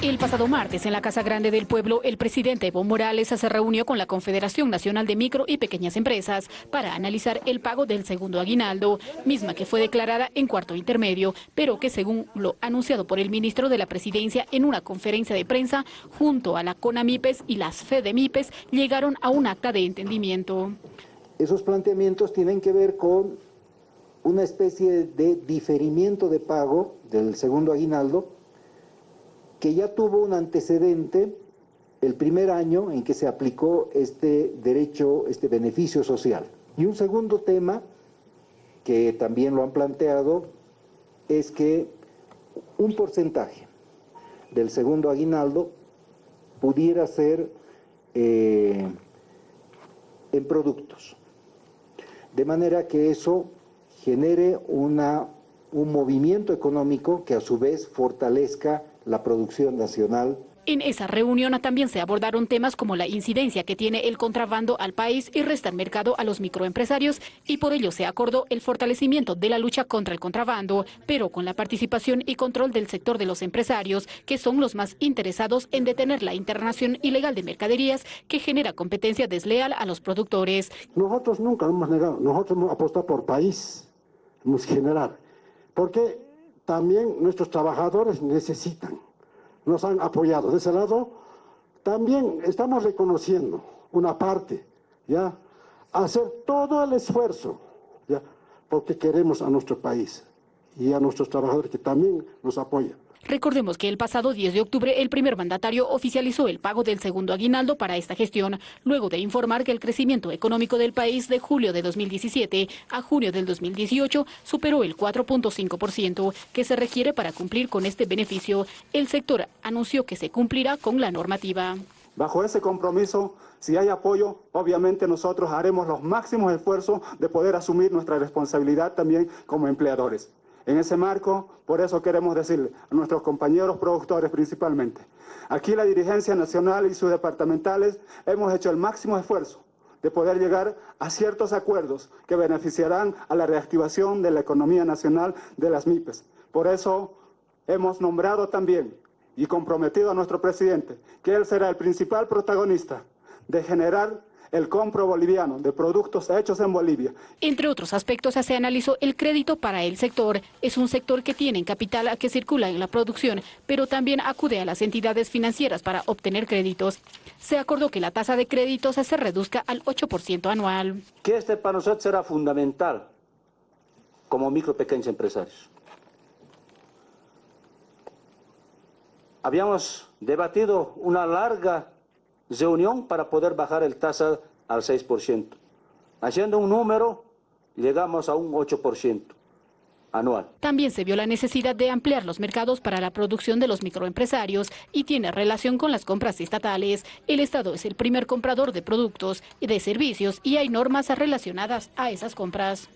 El pasado martes en la Casa Grande del Pueblo, el presidente Evo Morales se reunió con la Confederación Nacional de Micro y Pequeñas Empresas para analizar el pago del segundo aguinaldo, misma que fue declarada en cuarto intermedio, pero que según lo anunciado por el ministro de la Presidencia en una conferencia de prensa, junto a la CONAMIPES y las FEDEMIPES, llegaron a un acta de entendimiento. Esos planteamientos tienen que ver con una especie de diferimiento de pago del segundo aguinaldo que ya tuvo un antecedente el primer año en que se aplicó este derecho, este beneficio social. Y un segundo tema, que también lo han planteado, es que un porcentaje del segundo aguinaldo pudiera ser eh, en productos. De manera que eso genere una, un movimiento económico que a su vez fortalezca la producción nacional. En esa reunión también se abordaron temas como la incidencia que tiene el contrabando al país y resta el mercado a los microempresarios y por ello se acordó el fortalecimiento de la lucha contra el contrabando, pero con la participación y control del sector de los empresarios, que son los más interesados en detener la internación ilegal de mercaderías que genera competencia desleal a los productores. Nosotros nunca hemos negado, nosotros hemos apostado por país, hemos generar, porque también nuestros trabajadores necesitan, nos han apoyado. De ese lado, también estamos reconociendo una parte, ¿ya? Hacer todo el esfuerzo, ¿ya? Porque queremos a nuestro país y a nuestros trabajadores que también nos apoyan. Recordemos que el pasado 10 de octubre el primer mandatario oficializó el pago del segundo aguinaldo para esta gestión, luego de informar que el crecimiento económico del país de julio de 2017 a junio del 2018 superó el 4.5% que se requiere para cumplir con este beneficio. El sector anunció que se cumplirá con la normativa. Bajo ese compromiso, si hay apoyo, obviamente nosotros haremos los máximos esfuerzos de poder asumir nuestra responsabilidad también como empleadores. En ese marco, por eso queremos decirle a nuestros compañeros productores principalmente, aquí la dirigencia nacional y sus departamentales hemos hecho el máximo esfuerzo de poder llegar a ciertos acuerdos que beneficiarán a la reactivación de la economía nacional de las MIPES. Por eso hemos nombrado también y comprometido a nuestro presidente que él será el principal protagonista de generar el compro boliviano de productos hechos en Bolivia. Entre otros aspectos se analizó el crédito para el sector. Es un sector que tiene capital que circula en la producción, pero también acude a las entidades financieras para obtener créditos. Se acordó que la tasa de créditos se reduzca al 8% anual. Que este para nosotros será fundamental como micro pequeños empresarios. Habíamos debatido una larga reunión para poder bajar el tasa al 6%. Haciendo un número, llegamos a un 8% anual. También se vio la necesidad de ampliar los mercados para la producción de los microempresarios y tiene relación con las compras estatales. El Estado es el primer comprador de productos y de servicios y hay normas relacionadas a esas compras.